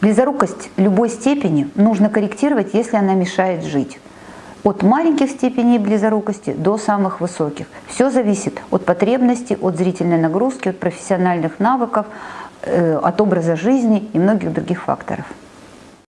Близорукость любой степени нужно корректировать, если она мешает жить. От маленьких степеней близорукости до самых высоких. Все зависит от потребностей, от зрительной нагрузки, от профессиональных навыков, э, от образа жизни и многих других факторов.